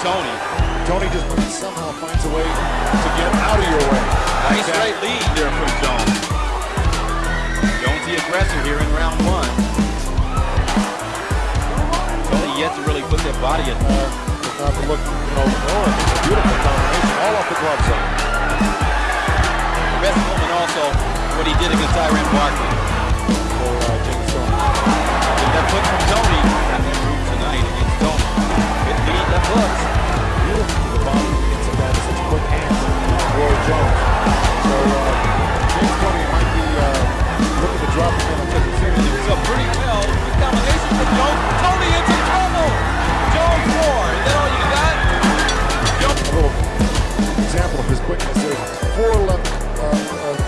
Toney. Toney just somehow finds a way to get out of your way. Nice right lead there from Jones. Jones the aggressor here in round one. Toney yet to really put that body in. Uh, not to look, you know, Warren, a beautiful combination, all off the glove zone. Best moment also what he did against Iran Barkley.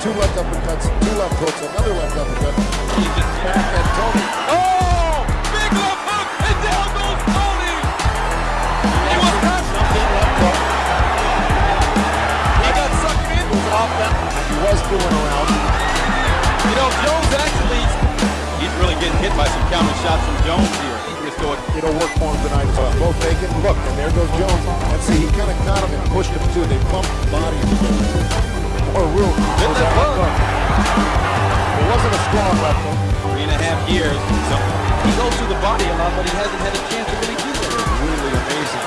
Two left uppercuts, two left hooks, another left uppercut. He Back at Toney. Oh! Big left hook, and down goes Toney! He was cut. He got sucked in. was off that. He was doing around. You know, Jones actually, he's really getting hit by some counter shots from Jones here. It'll work for him tonight well. Both taken. Look, and there goes Jones. And see, he kind of caught him and pushed him too. They bumped bodies More room. Hit that hook. hook. It wasn't a strong left hook. three and a half years. So he goes through the body a lot, but he hasn't had a chance to really do it. Really amazing.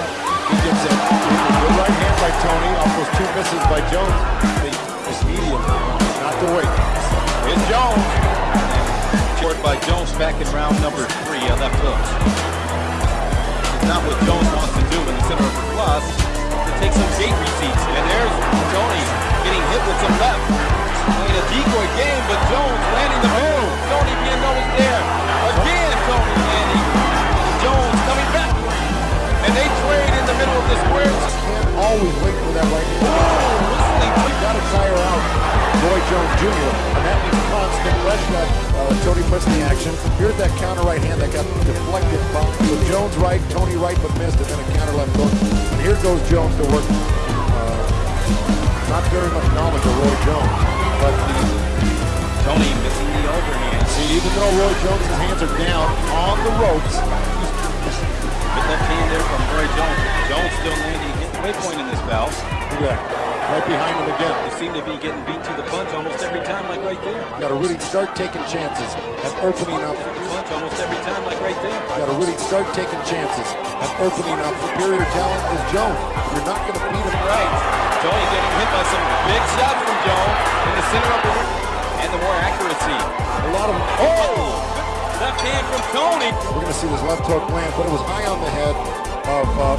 He gets a good right hand by Toney off those two misses by Jones. The, this medium, not to wait. Here's Jones. Short by Jones back in round number three, uh, left hooks. It's not what Jones wants to do in the center of the plus, to take some gate receipts. And there's Toney getting hit with some left. Playing a decoy game, but Jones landing the move. Toney being noticed there. Again, Toney landing. Jones coming back. And they trade in the middle of the square. Can't always wait for that right hand. Oh, to You got to tire out Roy Jones Jr. And that means constant red shot. Uh, Toney puts the action. Here's that counter right hand that got deflected. So Jones right, Toney right, but missed, and then a counter left hook. And here goes Jones to work. Uh, not very much knowledge of Roy Jones, but the, Toney missing the overhand. see, even though Roy Jones' hands are down on the ropes, Good left hand there from Roy Jones. Jones still landing hit the midpoint in this bout. that, right behind him again. They seem to be getting beat to the punch almost every time, like right there. Got to really start taking chances at opening up. Punch almost every time, like right there. Got to really start taking chances at opening up. Superior talent is Jones. You're not going to beat him Right. Toney getting hit by some big shots from Jones in the center of the ring. And the more accuracy. A lot of Oh! Left hand from Toney. We're going to see this left hook land, but it was high on the head of uh,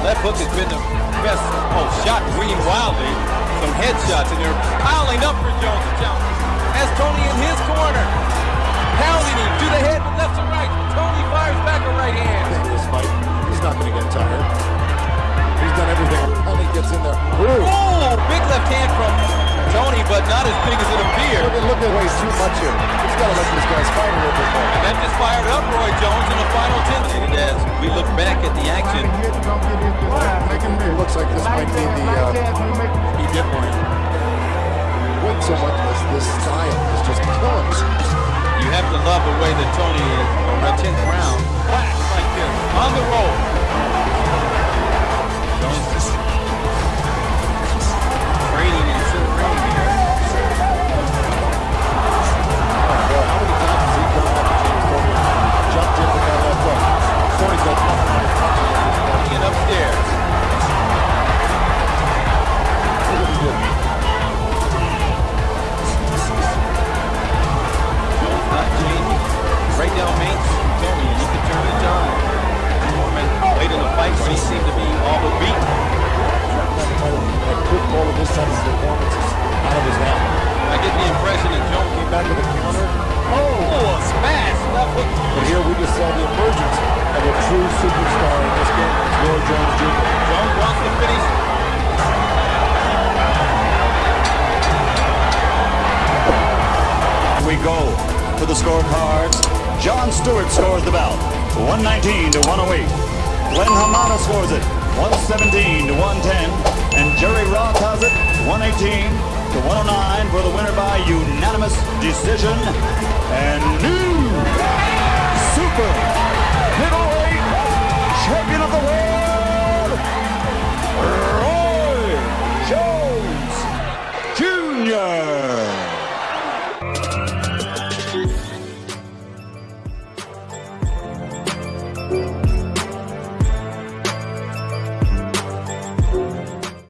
Left hook has been the best. Oh, shot green wildly. Some headshots, and they're piling up for Jones. And Jones has Toney in his corner. Pounding him to the head with left and right. Big as it appeared. Look at, look at ways too much here. He's got to let these guys fight a little bit more. And that just fired up Roy Jones in the final 10. And as we look back at the action, It looks like this might be the uh, he did one. Wait so much this this style is just killing us. you have to love the way that Toney is on the 10th round. We go to the scorecards. John Stewart scores the bout, 119 to 108. Glenn Hamada scores it, 117 to 110. And Jerry Roth has it, 118 to 109 for the winner by unanimous decision. And new